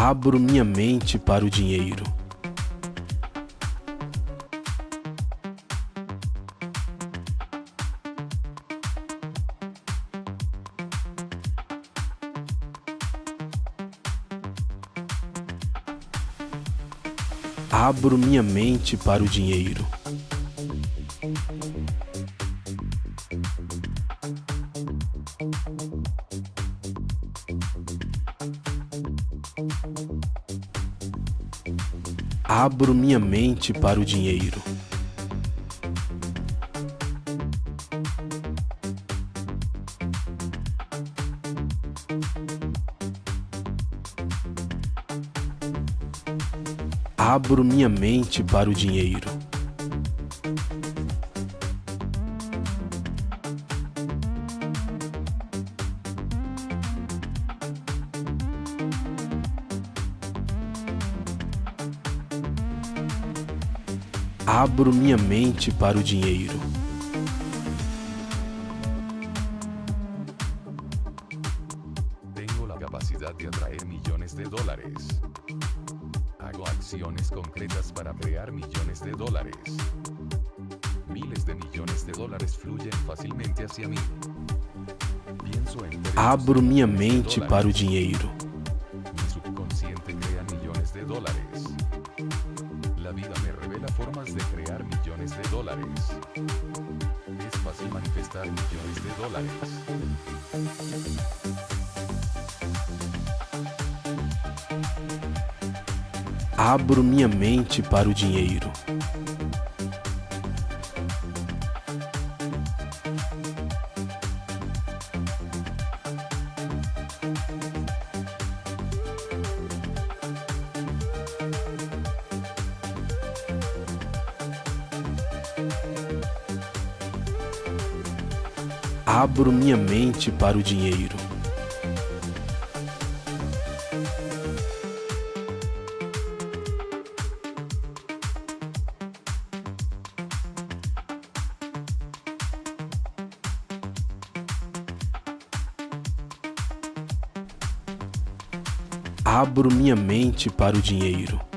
Abro minha mente para o dinheiro. Abro minha mente para o dinheiro. Abro minha mente para o dinheiro. Abro minha mente para o dinheiro. Abro minha mente para o dinheiro. Tengo la capacidad de atraer millones de dólares. Hago acciones concretas para crear millones de dólares. Miles de millones de dólares fluyen fácilmente hacia mí. Pienso en términos Abro minha mente para o dinheiro. La vida me revela formas de crear millones de dólares. Es fácil manifestar millones de dólares. Abro minha mente para o dinheiro. Abro minha mente para o dinheiro. Abro minha mente para o dinheiro.